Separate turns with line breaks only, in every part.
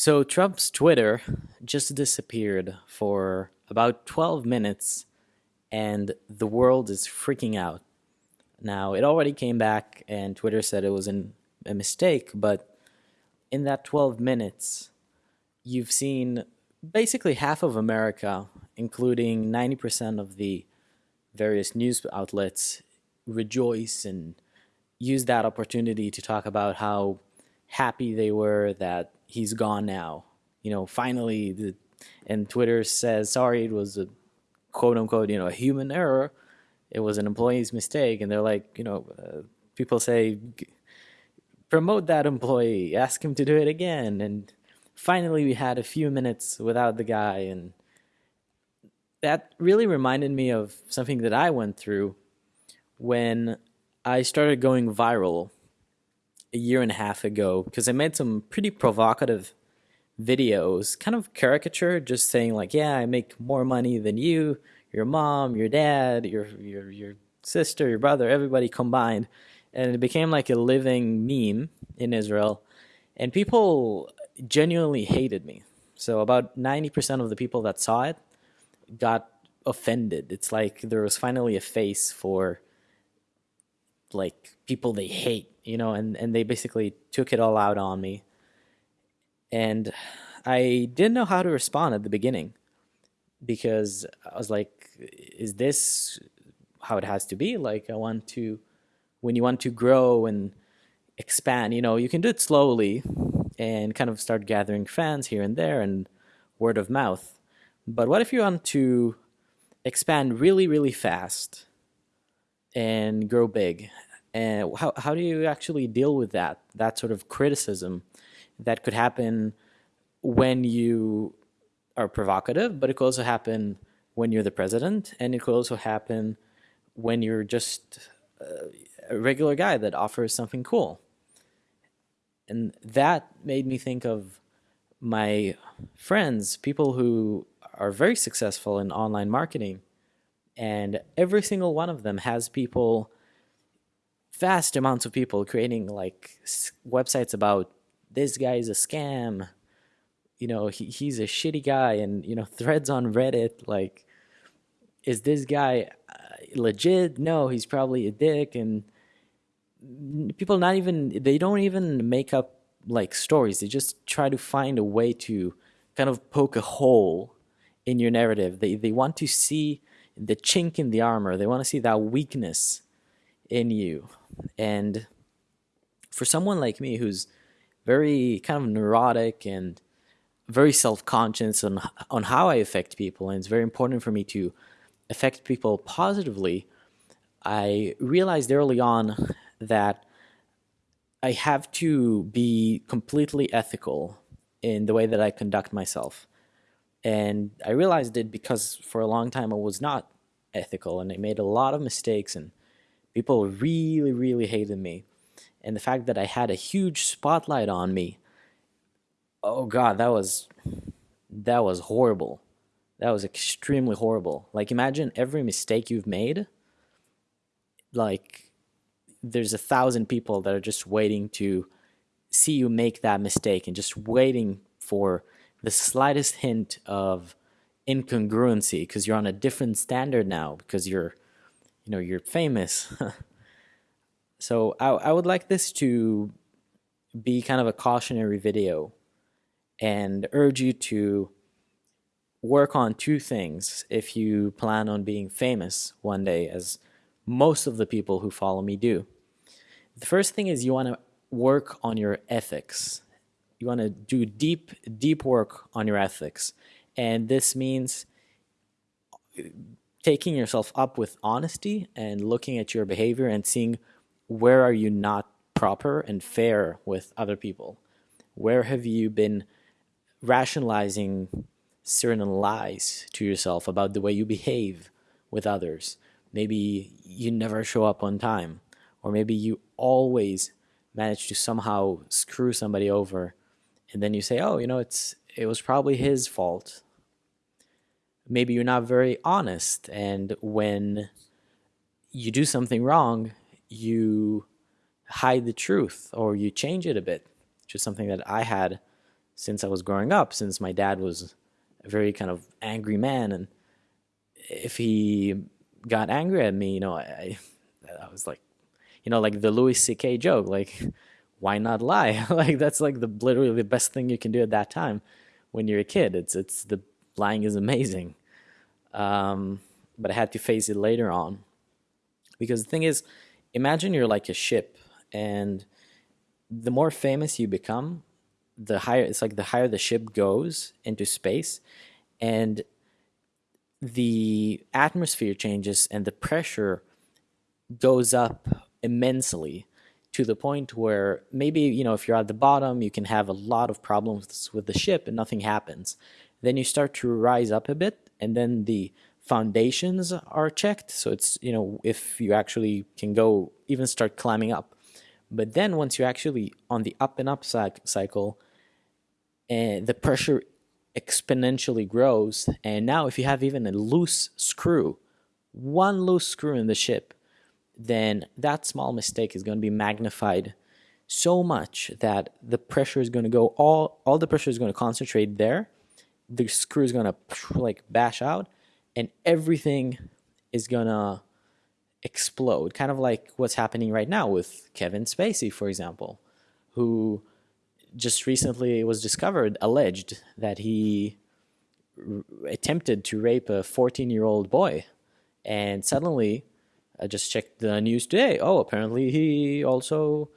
So Trump's Twitter just disappeared for about 12 minutes and the world is freaking out. Now, it already came back and Twitter said it was an, a mistake, but in that 12 minutes, you've seen basically half of America, including 90% of the various news outlets, rejoice and use that opportunity to talk about how happy they were that he's gone now. You know, finally, the, and Twitter says, sorry, it was a quote unquote, you know, a human error. It was an employee's mistake. And they're like, you know, uh, people say, promote that employee, ask him to do it again. And finally, we had a few minutes without the guy. And that really reminded me of something that I went through when I started going viral a year and a half ago because I made some pretty provocative videos, kind of caricature, just saying like, yeah, I make more money than you, your mom, your dad, your your your sister, your brother, everybody combined. And it became like a living meme in Israel. And people genuinely hated me. So about 90% of the people that saw it got offended. It's like there was finally a face for like people they hate you know, and, and they basically took it all out on me. And I didn't know how to respond at the beginning because I was like, is this how it has to be? Like, I want to, when you want to grow and expand, you know, you can do it slowly and kind of start gathering fans here and there and word of mouth. But what if you want to expand really, really fast and grow big? And how, how do you actually deal with that, that sort of criticism that could happen when you are provocative, but it could also happen when you're the president, and it could also happen when you're just uh, a regular guy that offers something cool. And that made me think of my friends, people who are very successful in online marketing, and every single one of them has people vast amounts of people creating like websites about this guy is a scam. You know he, he's a shitty guy and you know threads on reddit like is this guy uh, legit? No he's probably a dick and people not even they don't even make up like stories. They just try to find a way to kind of poke a hole in your narrative. They they want to see the chink in the armor. They want to see that weakness in you and for someone like me who's very kind of neurotic and very self-conscious on on how I affect people and it's very important for me to affect people positively I realized early on that I have to be completely ethical in the way that I conduct myself. And I realized it because for a long time I was not ethical and I made a lot of mistakes and People really, really hated me. And the fact that I had a huge spotlight on me, oh God, that was, that was horrible. That was extremely horrible. Like imagine every mistake you've made, like there's a thousand people that are just waiting to see you make that mistake and just waiting for the slightest hint of incongruency because you're on a different standard now because you're you know, you're famous. so I, I would like this to be kind of a cautionary video and urge you to work on two things if you plan on being famous one day, as most of the people who follow me do. The first thing is you want to work on your ethics. You want to do deep, deep work on your ethics. And this means taking yourself up with honesty and looking at your behavior and seeing where are you not proper and fair with other people? Where have you been rationalizing certain lies to yourself about the way you behave with others? Maybe you never show up on time, or maybe you always manage to somehow screw somebody over, and then you say, "Oh, you know, it's it was probably his fault maybe you're not very honest and when you do something wrong you hide the truth or you change it a bit which is something that i had since I was growing up, since my dad was a very kind of angry man, and if he got angry at me, you know, I, I was like, you know, like the Louis C.K. joke, like, why not lie? like that's like the literally the best thing you can do at that time when you're a kid. It's it's the lying is amazing. Um, but I had to face it later on. Because the thing is, imagine you're like a ship, and the more famous you become, the higher it's like the higher the ship goes into space, and the atmosphere changes and the pressure goes up immensely to the point where maybe you know if you're at the bottom you can have a lot of problems with the ship and nothing happens. Then you start to rise up a bit and then the foundations are checked. So it's you know if you actually can go even start climbing up. But then once you're actually on the up and up cycle and the pressure exponentially grows. And now if you have even a loose screw one loose screw in the ship then that small mistake is going to be magnified so much that the pressure is going to go all all the pressure is going to concentrate there the screw is going to like bash out and everything is going to explode kind of like what's happening right now with Kevin Spacey for example who just recently was discovered alleged that he attempted to rape a 14 year old boy and suddenly I just checked the news today. Oh, apparently he also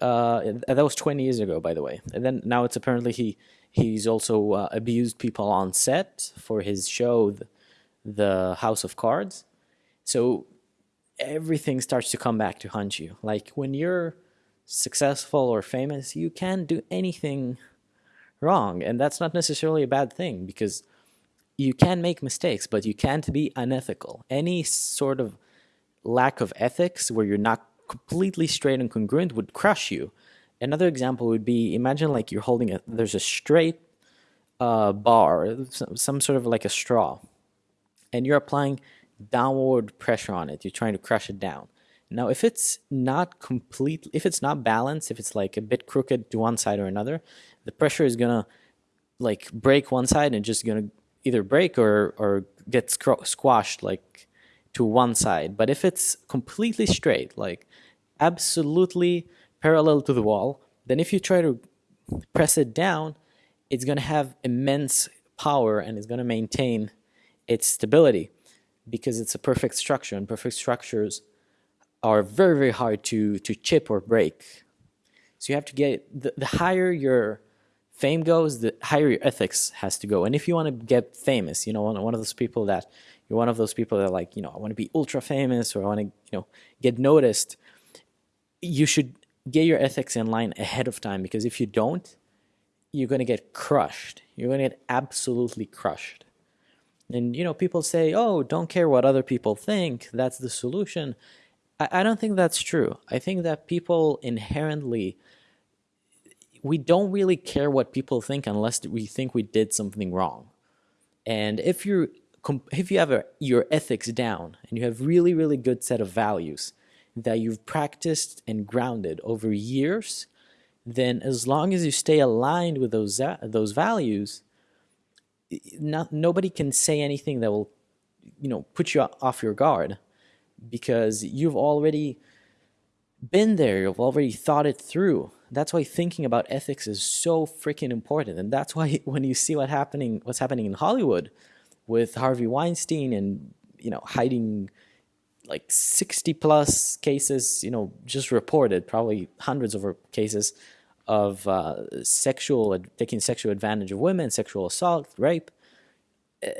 uh, that was 20 years ago, by the way. And then now it's apparently he he's also uh, abused people on set for his show, the, the House of Cards. So everything starts to come back to haunt you. Like when you're successful or famous, you can't do anything wrong, and that's not necessarily a bad thing because you can make mistakes, but you can't be unethical. Any sort of lack of ethics where you're not completely straight and congruent would crush you. Another example would be imagine like you're holding a there's a straight uh, bar, some sort of like a straw, and you're applying downward pressure on it. You're trying to crush it down. Now, if it's not complete, if it's not balanced, if it's like a bit crooked to one side or another, the pressure is gonna like break one side and just gonna either break or or get squashed like to one side. But if it's completely straight, like absolutely parallel to the wall, then if you try to press it down, it's going to have immense power and it's going to maintain its stability because it's a perfect structure and perfect structures are very, very hard to, to chip or break. So you have to get, the, the higher your fame goes, the higher your ethics has to go. And if you want to get famous, you know, one, one of those people that you're one of those people that are like, you know, I want to be ultra famous or I want to, you know, get noticed, you should get your ethics in line ahead of time because if you don't, you're going to get crushed. You're going to get absolutely crushed. And, you know, people say, oh, don't care what other people think. That's the solution. I, I don't think that's true. I think that people inherently, we don't really care what people think unless we think we did something wrong. And if you're if you have a, your ethics down and you have really, really good set of values that you've practiced and grounded over years, then as long as you stay aligned with those uh, those values, not, nobody can say anything that will, you know, put you off your guard, because you've already been there. You've already thought it through. That's why thinking about ethics is so freaking important, and that's why when you see what happening, what's happening in Hollywood, with Harvey Weinstein and you know hiding like 60 plus cases, you know, just reported, probably hundreds of cases of uh, sexual taking sexual advantage of women, sexual assault, rape. Uh,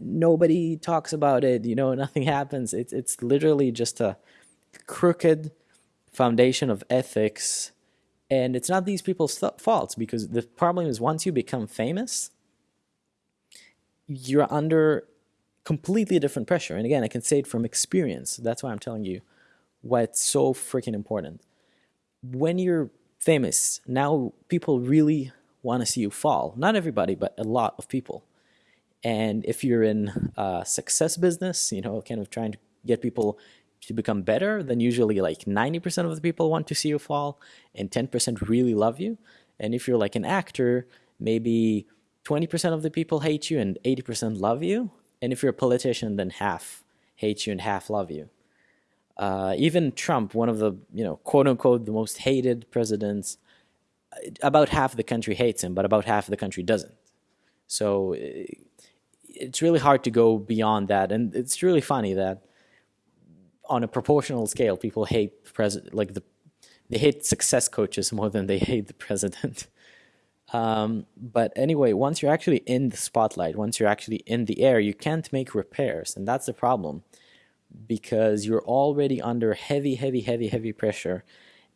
nobody talks about it. You know, nothing happens. It's it's literally just a crooked foundation of ethics, and it's not these people's faults because the problem is once you become famous, you're under completely different pressure. And again, I can say it from experience. That's why I'm telling you why it's so freaking important. When you're famous, now people really want to see you fall. Not everybody, but a lot of people. And if you're in a success business, you know, kind of trying to get people to become better, then usually like 90% of the people want to see you fall and 10% really love you. And if you're like an actor, maybe 20% of the people hate you and 80% love you. And if you're a politician, then half hate you and half love you. Uh, even Trump, one of the, you know, quote unquote, the most hated presidents, about half the country hates him, but about half the country doesn't. So it's really hard to go beyond that. And it's really funny that on a proportional scale, people hate president, like the, they hate success coaches more than they hate the president. Um, but anyway, once you're actually in the spotlight, once you're actually in the air, you can't make repairs. And that's the problem because you're already under heavy, heavy, heavy, heavy pressure.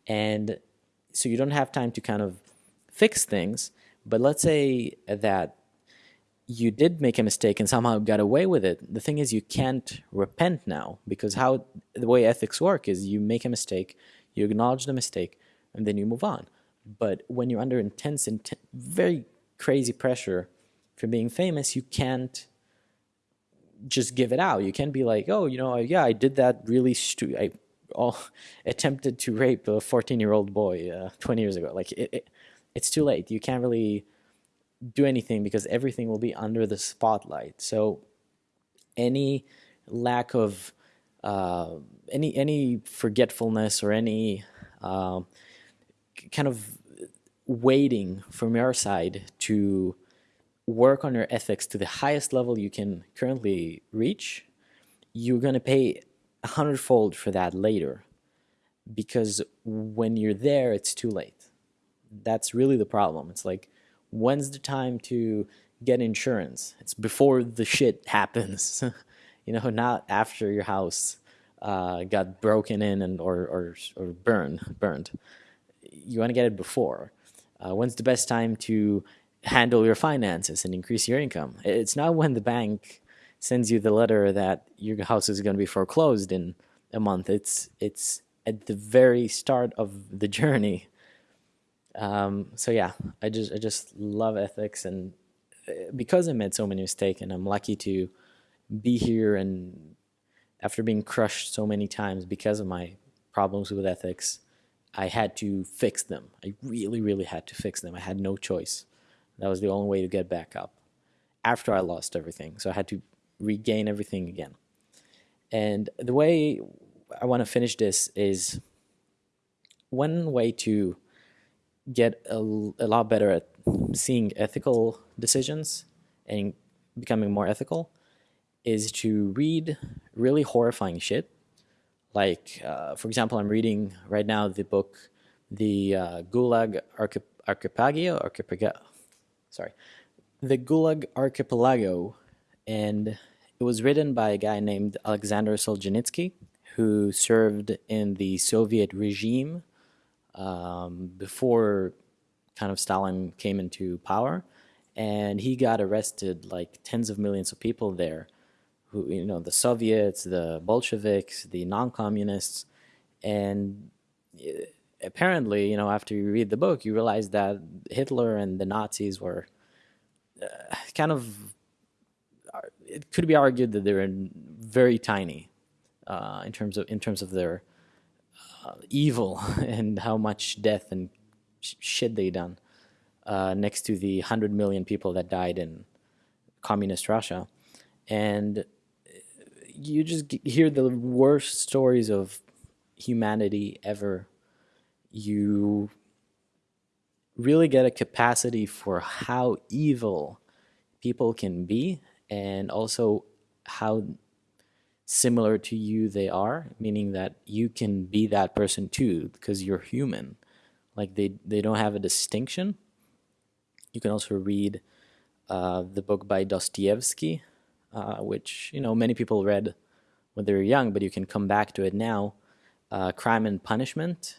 And so you don't have time to kind of fix things. But let's say that you did make a mistake and somehow got away with it. The thing is, you can't repent now because how the way ethics work is you make a mistake, you acknowledge the mistake, and then you move on. But when you're under intense, intense very crazy pressure for being famous, you can't just give it out. You can't be like, oh, you know, yeah, I did that really stupid. I all attempted to rape a 14 year old boy uh, 20 years ago. Like it, it, it's too late. You can't really do anything because everything will be under the spotlight. So any lack of uh, any any forgetfulness or any uh, kind of waiting from your side to work on your ethics to the highest level you can currently reach, you're going to pay a hundredfold for that later because when you're there, it's too late. That's really the problem. It's like when's the time to get insurance? It's before the shit happens, you know, not after your house uh, got broken in and or or or burned burned. You want to get it before. Uh, when's the best time to handle your finances and increase your income? It's not when the bank sends you the letter that your house is going to be foreclosed in a month. It's it's at the very start of the journey um, so yeah, I just I just love ethics, and uh, because I made so many mistakes, and I'm lucky to be here, and after being crushed so many times because of my problems with ethics, I had to fix them. I really, really had to fix them. I had no choice. That was the only way to get back up after I lost everything. So I had to regain everything again. And the way I want to finish this is one way to get a, a lot better at seeing ethical decisions and becoming more ethical is to read really horrifying shit. Like, uh, for example, I'm reading right now the book, the uh, Gulag Archip Archipelago, Archipelago, sorry, the Gulag Archipelago, and it was written by a guy named Alexander Solzhenitsyn, who served in the Soviet regime um, before kind of Stalin came into power, and he got arrested like tens of millions of people there, who you know the Soviets, the Bolsheviks, the non-communists, and eh, apparently you know after you read the book you realize that Hitler and the Nazis were uh, kind of it could be argued that they were very tiny uh, in terms of in terms of their uh, evil and how much death and sh shit they done uh, next to the 100 million people that died in communist Russia. And you just hear the worst stories of humanity ever. You really get a capacity for how evil people can be and also how similar to you they are, meaning that you can be that person too because you're human. Like they, they don't have a distinction. You can also read uh, the book by Dostoevsky, uh, which you know many people read when they were young, but you can come back to it now. Uh, Crime and Punishment.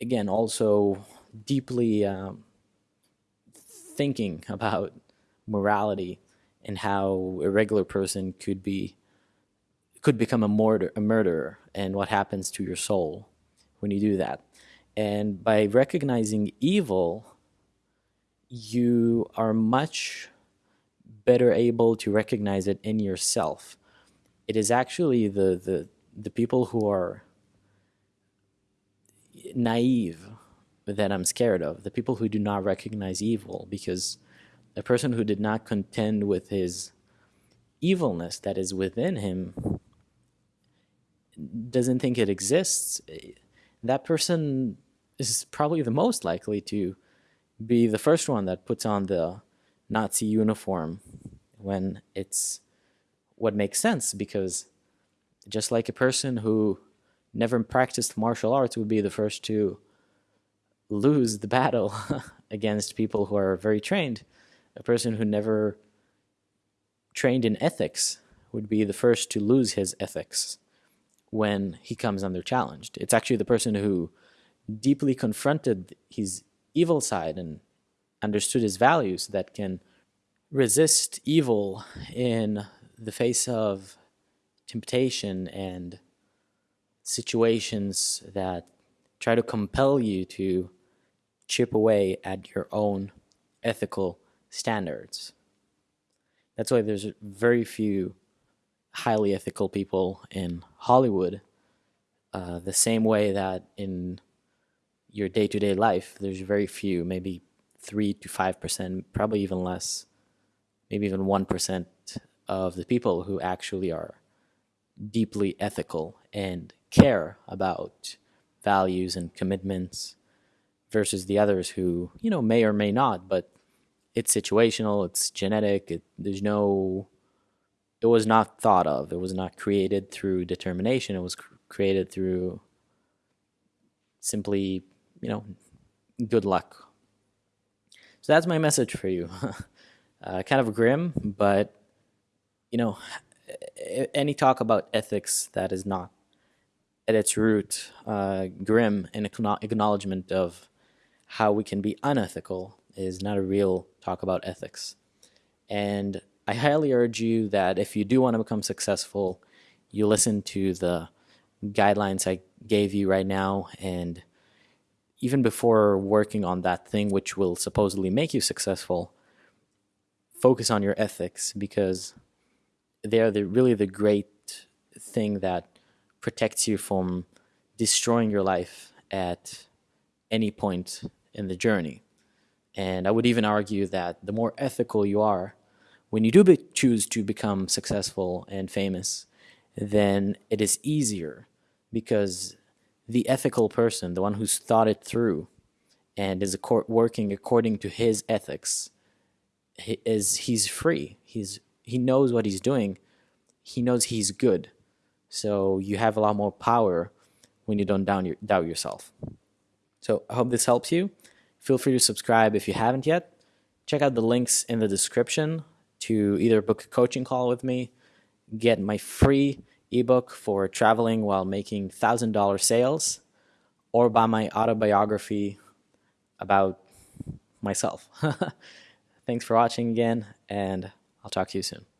Again, also deeply um, thinking about morality and how a regular person could be could become a, murder, a murderer and what happens to your soul when you do that. And by recognizing evil, you are much better able to recognize it in yourself. It is actually the, the, the people who are naive that I'm scared of, the people who do not recognize evil, because a person who did not contend with his evilness that is within him doesn't think it exists, that person is probably the most likely to be the first one that puts on the Nazi uniform when it's what makes sense because just like a person who never practiced martial arts would be the first to lose the battle against people who are very trained, a person who never trained in ethics would be the first to lose his ethics when he comes under challenged. It's actually the person who deeply confronted his evil side and understood his values that can resist evil in the face of temptation and situations that try to compel you to chip away at your own ethical standards. That's why there's very few highly ethical people in Hollywood, uh, the same way that in your day to day life, there's very few, maybe 3 to 5%, probably even less, maybe even 1% of the people who actually are deeply ethical and care about values and commitments versus the others who, you know, may or may not, but it's situational, it's genetic, it, there's no it was not thought of. It was not created through determination. It was cr created through simply, you know, good luck. So that's my message for you. uh, kind of grim, but, you know, any talk about ethics that is not at its root uh, grim and acknowledgement of how we can be unethical is not a real talk about ethics. And I highly urge you that if you do want to become successful, you listen to the guidelines I gave you right now and even before working on that thing which will supposedly make you successful, focus on your ethics because they are the, really the great thing that protects you from destroying your life at any point in the journey. And I would even argue that the more ethical you are, when you do choose to become successful and famous, then it is easier because the ethical person, the one who's thought it through and is working according to his ethics, he is he's free. He's he knows what he's doing. He knows he's good. So you have a lot more power when you don't down your, doubt yourself. So I hope this helps you. Feel free to subscribe if you haven't yet. Check out the links in the description to either book a coaching call with me, get my free ebook for traveling while making $1,000 sales, or buy my autobiography about myself. Thanks for watching again, and I'll talk to you soon.